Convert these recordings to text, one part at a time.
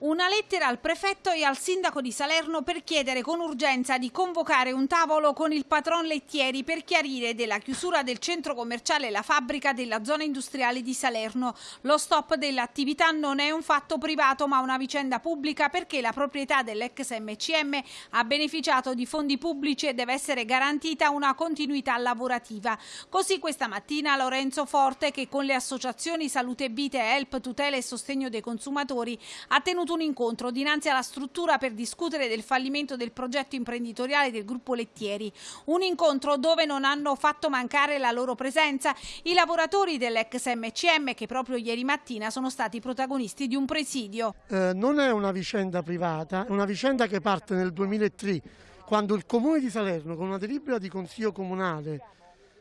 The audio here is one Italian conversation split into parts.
Una lettera al prefetto e al sindaco di Salerno per chiedere con urgenza di convocare un tavolo con il patron Lettieri per chiarire della chiusura del centro commerciale La Fabbrica della zona industriale di Salerno. Lo stop dell'attività non è un fatto privato ma una vicenda pubblica perché la proprietà dell'ex MCM ha beneficiato di fondi pubblici e deve essere garantita una continuità lavorativa. Così questa mattina Lorenzo Forte che con le associazioni Salute Vite, Help, Tutela e Sostegno dei Consumatori ha tenuto tenuto un incontro dinanzi alla struttura per discutere del fallimento del progetto imprenditoriale del gruppo Lettieri. Un incontro dove non hanno fatto mancare la loro presenza i lavoratori dell'ex MCM che proprio ieri mattina sono stati protagonisti di un presidio. Eh, non è una vicenda privata, è una vicenda che parte nel 2003 quando il comune di Salerno con una delibera di consiglio comunale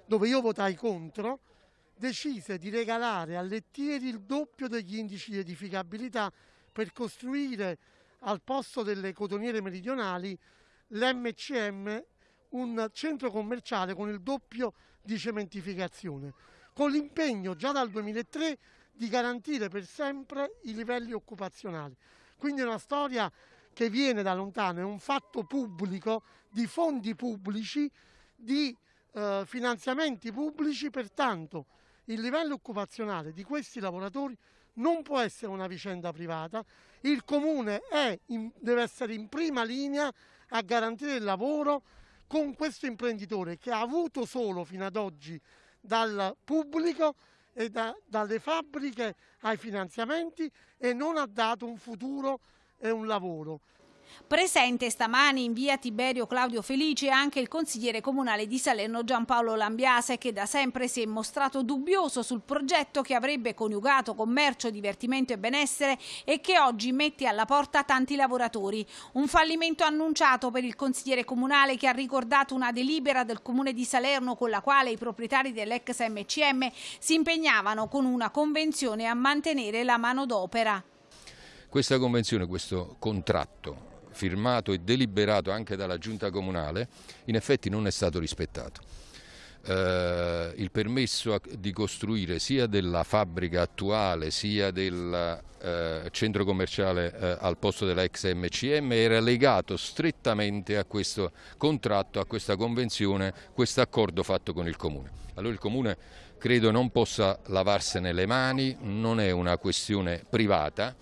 dove io votai contro decise di regalare a Lettieri il doppio degli indici di edificabilità per costruire al posto delle cotoniere meridionali l'MCM, un centro commerciale con il doppio di cementificazione, con l'impegno già dal 2003 di garantire per sempre i livelli occupazionali. Quindi è una storia che viene da lontano, è un fatto pubblico, di fondi pubblici, di eh, finanziamenti pubblici, pertanto il livello occupazionale di questi lavoratori non può essere una vicenda privata, il comune in, deve essere in prima linea a garantire il lavoro con questo imprenditore che ha avuto solo fino ad oggi dal pubblico e da, dalle fabbriche ai finanziamenti e non ha dato un futuro e un lavoro. Presente stamani in via Tiberio Claudio Felice anche il consigliere comunale di Salerno Giampaolo Lambiase che da sempre si è mostrato dubbioso sul progetto che avrebbe coniugato commercio, divertimento e benessere e che oggi mette alla porta tanti lavoratori. Un fallimento annunciato per il consigliere comunale che ha ricordato una delibera del comune di Salerno con la quale i proprietari dell'ex MCM si impegnavano con una convenzione a mantenere la manodopera. Questa convenzione, questo contratto firmato e deliberato anche dalla giunta comunale, in effetti non è stato rispettato. Eh, il permesso di costruire sia della fabbrica attuale sia del eh, centro commerciale eh, al posto della ex MCM era legato strettamente a questo contratto, a questa convenzione, questo accordo fatto con il Comune. Allora il Comune credo non possa lavarsene le mani, non è una questione privata,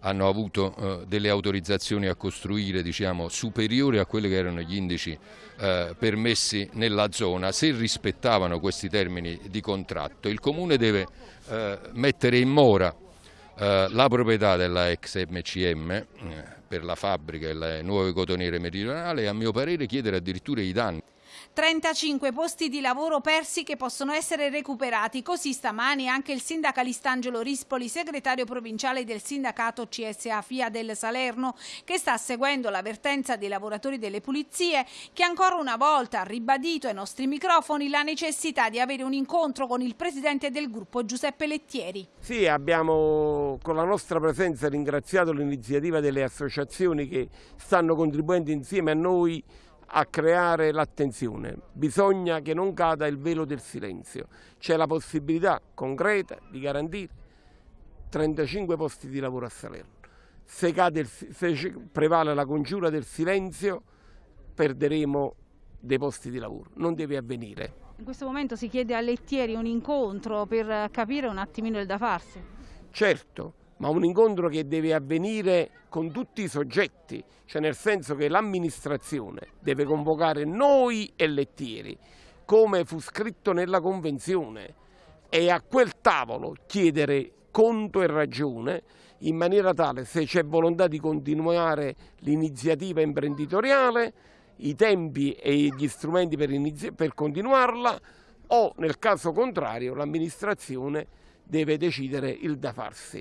hanno avuto eh, delle autorizzazioni a costruire diciamo, superiori a quelli che erano gli indici eh, permessi nella zona, se rispettavano questi termini di contratto il Comune deve eh, mettere in mora la proprietà della ex MCM per la fabbrica e le nuove cotoniere meridionali e a mio parere chiedere addirittura i danni. 35 posti di lavoro persi che possono essere recuperati. Così stamani anche il sindacalista Angelo Rispoli, segretario provinciale del sindacato CSA FIA del Salerno, che sta seguendo l'avvertenza dei lavoratori delle pulizie, che ancora una volta ha ribadito ai nostri microfoni la necessità di avere un incontro con il presidente del gruppo Giuseppe Lettieri. Sì, abbiamo con la nostra presenza ringraziato l'iniziativa delle associazioni che stanno contribuendo insieme a noi a creare l'attenzione, bisogna che non cada il velo del silenzio, c'è la possibilità concreta di garantire 35 posti di lavoro a Salerno. Se, il, se prevale la congiura del silenzio perderemo dei posti di lavoro, non deve avvenire. In questo momento si chiede a Lettieri un incontro per capire un attimino il da farsi. Certo, ma un incontro che deve avvenire con tutti i soggetti, cioè nel senso che l'amministrazione deve convocare noi e lettieri, come fu scritto nella convenzione, e a quel tavolo chiedere conto e ragione in maniera tale se c'è volontà di continuare l'iniziativa imprenditoriale, i tempi e gli strumenti per, per continuarla o nel caso contrario l'amministrazione deve decidere il da farsi.